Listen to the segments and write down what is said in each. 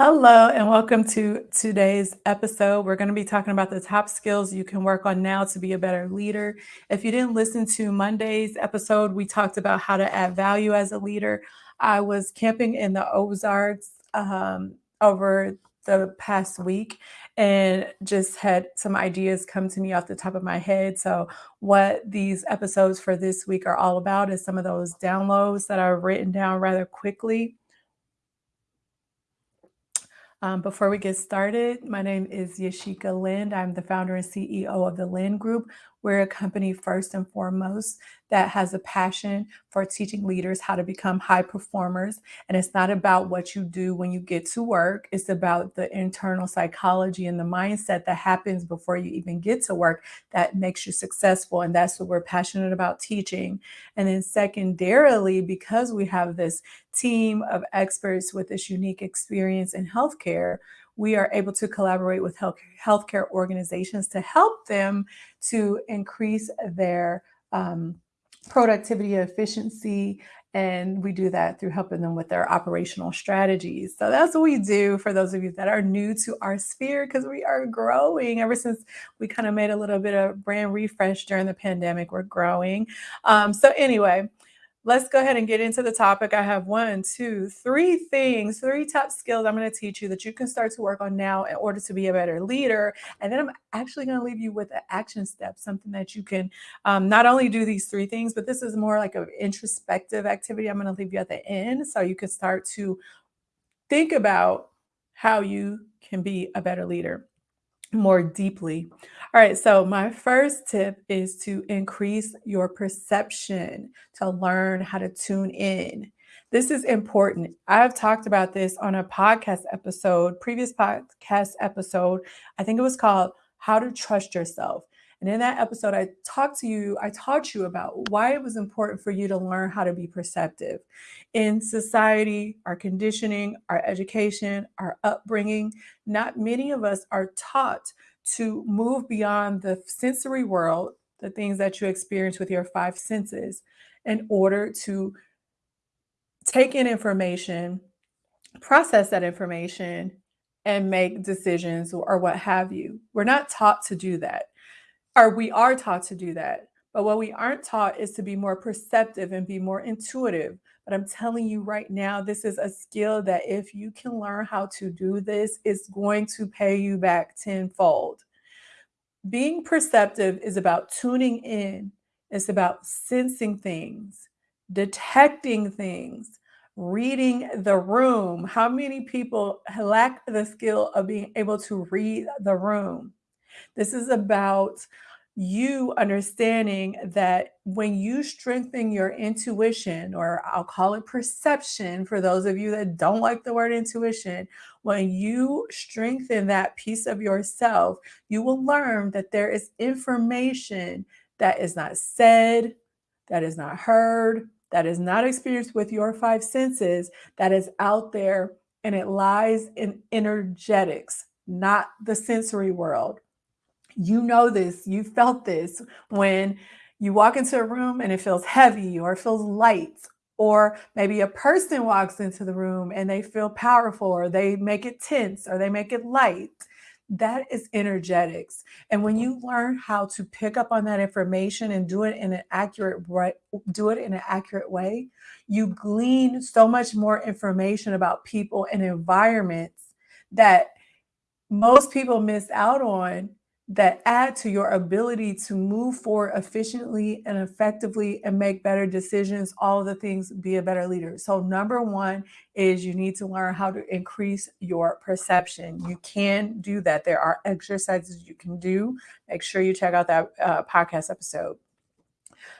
Hello, and welcome to today's episode. We're going to be talking about the top skills you can work on now to be a better leader. If you didn't listen to Monday's episode, we talked about how to add value as a leader. I was camping in the Ozarks um, over the past week and just had some ideas come to me off the top of my head. So, what these episodes for this week are all about is some of those downloads that are written down rather quickly um, before we get started, my name is Yashika Lind. I'm the founder and CEO of the Lind Group. We're a company first and foremost that has a passion for teaching leaders how to become high performers. And it's not about what you do when you get to work, it's about the internal psychology and the mindset that happens before you even get to work that makes you successful. And that's what we're passionate about teaching. And then, secondarily, because we have this team of experts with this unique experience in healthcare, we are able to collaborate with health, healthcare organizations to help them to increase their um, productivity efficiency. And we do that through helping them with their operational strategies. So that's what we do for those of you that are new to our sphere because we are growing ever since we kind of made a little bit of brand refresh during the pandemic. We're growing. Um, so, anyway, let's go ahead and get into the topic. I have one, two, three things, three top skills I'm going to teach you that you can start to work on now in order to be a better leader. And then I'm actually going to leave you with an action step, something that you can um, not only do these three things, but this is more like an introspective activity. I'm going to leave you at the end so you can start to think about how you can be a better leader more deeply. All right, so my first tip is to increase your perception, to learn how to tune in. This is important. I've talked about this on a podcast episode, previous podcast episode. I think it was called How to Trust Yourself. And in that episode, I talked to you, I taught you about why it was important for you to learn how to be perceptive. In society, our conditioning, our education, our upbringing, not many of us are taught to move beyond the sensory world, the things that you experience with your five senses, in order to take in information, process that information, and make decisions or what have you. We're not taught to do that or we are taught to do that. But what we aren't taught is to be more perceptive and be more intuitive. But I'm telling you right now, this is a skill that if you can learn how to do this, it's going to pay you back tenfold. Being perceptive is about tuning in, it's about sensing things, detecting things, reading the room. How many people lack the skill of being able to read the room? This is about you understanding that when you strengthen your intuition, or I'll call it perception for those of you that don't like the word intuition, when you strengthen that piece of yourself, you will learn that there is information that is not said, that is not heard, that is not experienced with your five senses, that is out there and it lies in energetics, not the sensory world you know this, you felt this when you walk into a room and it feels heavy or it feels light, or maybe a person walks into the room and they feel powerful or they make it tense or they make it light. That is energetics. And when you learn how to pick up on that information and do it in an accurate do it in an accurate way, you glean so much more information about people and environments that most people miss out on that add to your ability to move forward efficiently and effectively and make better decisions, all the things, be a better leader. So, number one is you need to learn how to increase your perception. You can do that. There are exercises you can do. Make sure you check out that uh, podcast episode.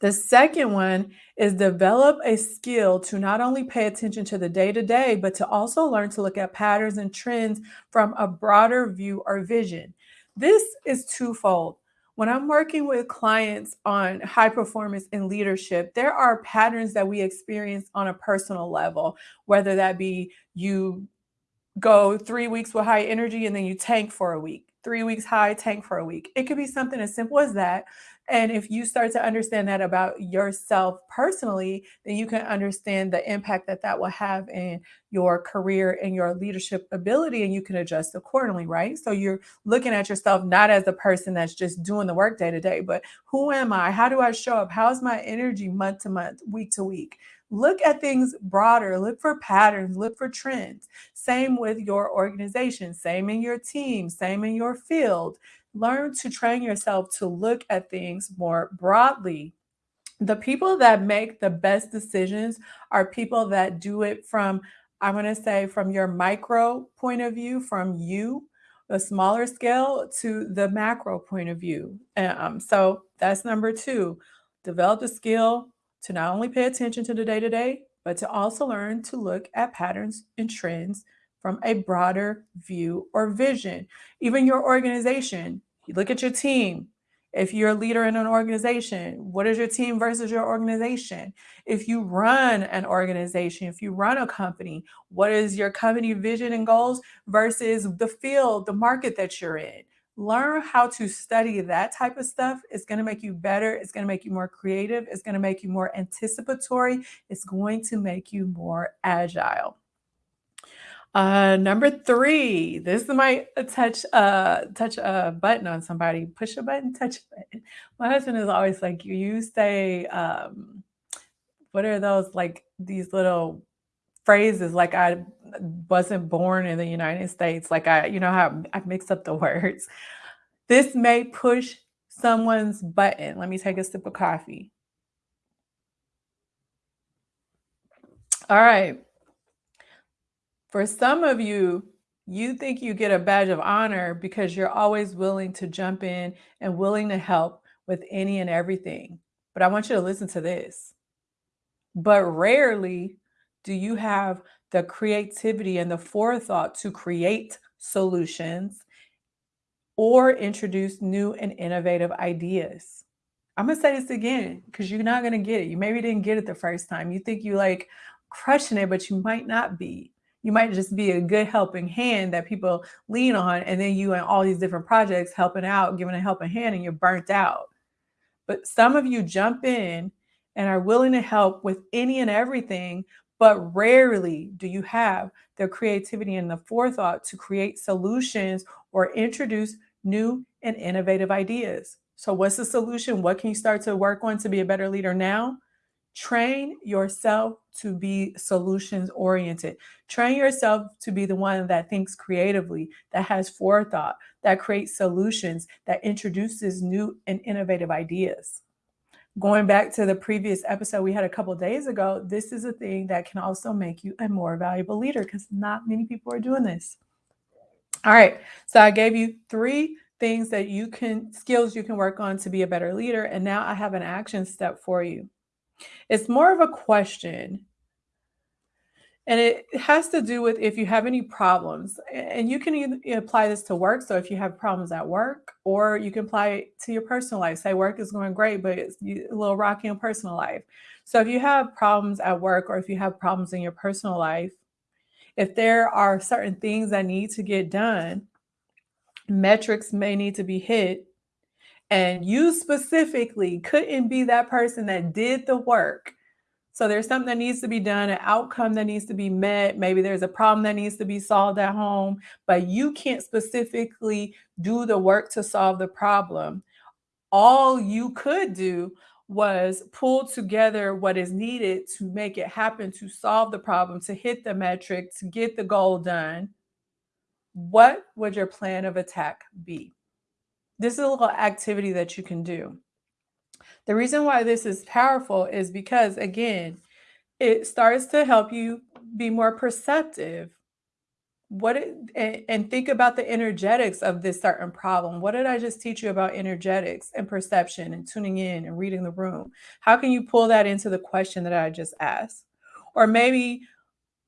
The second one is develop a skill to not only pay attention to the day to day, but to also learn to look at patterns and trends from a broader view or vision. This is twofold. When I'm working with clients on high performance in leadership, there are patterns that we experience on a personal level, whether that be you go three weeks with high energy and then you tank for a week. Three weeks high, tank for a week. It could be something as simple as that. And if you start to understand that about yourself personally, then you can understand the impact that that will have in your career and your leadership ability, and you can adjust accordingly, right? So you're looking at yourself not as a person that's just doing the work day to day, but who am I? How do I show up? How's my energy month to month, week to week? Look at things broader, look for patterns, look for trends. Same with your organization, same in your team, same in your field. Learn to train yourself to look at things more broadly. The people that make the best decisions are people that do it from, I'm going to say, from your micro point of view, from you, the smaller scale, to the macro point of view. Um, so that's number two. Develop the skill to not only pay attention to the day to day, but to also learn to look at patterns and trends from a broader view or vision. Even your organization, you look at your team. If you're a leader in an organization, what is your team versus your organization? If you run an organization, if you run a company, what is your company vision and goals versus the field, the market that you're in? Learn how to study that type of stuff. It's going to make you better. It's going to make you more creative. It's going to make you more anticipatory. It's going to make you more agile. Uh, number three, this might touch uh touch a button on somebody. Push a button, touch a button. My husband is always like, you say, um, what are those like these little phrases like I wasn't born in the United States. Like I, you know how I mix up the words. This may push someone's button. Let me take a sip of coffee. All right. For some of you, you think you get a badge of honor because you're always willing to jump in and willing to help with any and everything. But I want you to listen to this. But rarely do you have the creativity and the forethought to create solutions or introduce new and innovative ideas? I'm gonna say this again mm. because you're not gonna get it. You maybe didn't get it the first time. You think you like crushing it, but you might not be. You might just be a good helping hand that people lean on, and then you and all these different projects helping out, giving a helping hand, and you're burnt out. But some of you jump in and are willing to help with any and everything, but rarely do you have the creativity and the forethought to create solutions or introduce new and innovative ideas. So, what's the solution? What can you start to work on to be a better leader now? Train yourself to be solutions oriented. Train yourself to be the one that thinks creatively, that has forethought, that creates solutions, that introduces new and innovative ideas going back to the previous episode we had a couple days ago, this is a thing that can also make you a more valuable leader because not many people are doing this. All right. So I gave you three things that you can, skills you can work on to be a better leader. And now I have an action step for you. It's more of a question and it has to do with if you have any problems, and you can apply this to work. So if you have problems at work, or you can apply it to your personal life. Say work is going great, but it's a little rocky in personal life. So if you have problems at work, or if you have problems in your personal life, if there are certain things that need to get done, metrics may need to be hit, and you specifically couldn't be that person that did the work so there's something that needs to be done, an outcome that needs to be met. Maybe there's a problem that needs to be solved at home, but you can't specifically do the work to solve the problem. All you could do was pull together what is needed to make it happen, to solve the problem, to hit the metric, to get the goal done. What would your plan of attack be? This is a little activity that you can do. The reason why this is powerful is because, again, it starts to help you be more perceptive. What it, and, and think about the energetics of this certain problem. What did I just teach you about energetics and perception and tuning in and reading the room? How can you pull that into the question that I just asked? Or maybe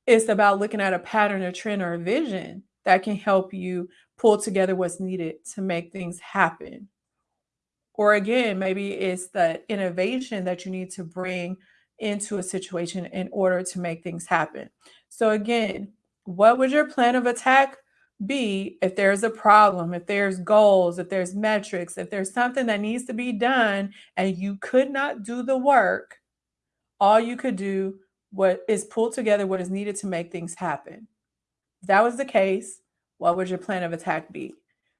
it's about looking at a pattern, a trend, or a vision that can help you pull together what's needed to make things happen or again, maybe it's the innovation that you need to bring into a situation in order to make things happen. So again, what would your plan of attack be if there's a problem, if there's goals, if there's metrics, if there's something that needs to be done and you could not do the work, all you could do what is pull together what is needed to make things happen. If that was the case, what would your plan of attack be?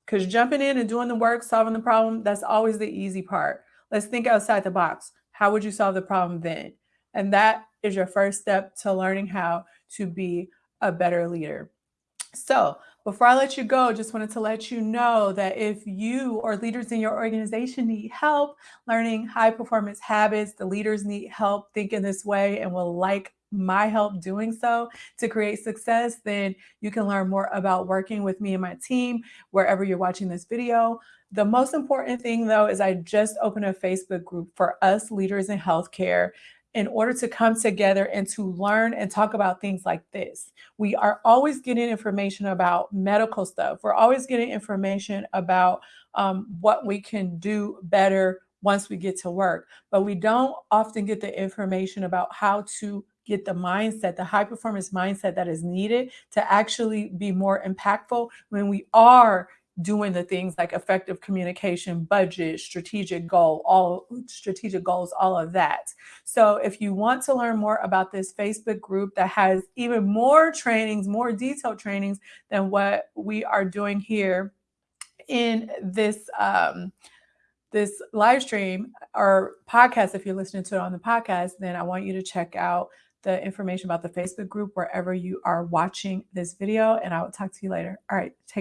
Because jumping in and doing the work, solving the problem, that's always the easy part. Let's think outside the box. How would you solve the problem then? And that is your first step to learning how to be a better leader. So, before I let you go, just wanted to let you know that if you or leaders in your organization need help learning high performance habits, the leaders need help thinking this way and will like my help doing so to create success, then you can learn more about working with me and my team wherever you're watching this video. The most important thing though is I just opened a Facebook group for us leaders in healthcare in order to come together and to learn and talk about things like this. We are always getting information about medical stuff. We're always getting information about um, what we can do better once we get to work, but we don't often get the information about how to get the mindset, the high performance mindset that is needed to actually be more impactful when we are doing the things like effective communication, budget, strategic goal, all strategic goals, all of that. So if you want to learn more about this Facebook group that has even more trainings, more detailed trainings than what we are doing here in this um, this live stream or podcast, if you're listening to it on the podcast, then I want you to check out the information about the Facebook group wherever you are watching this video. And I will talk to you later. All right. Take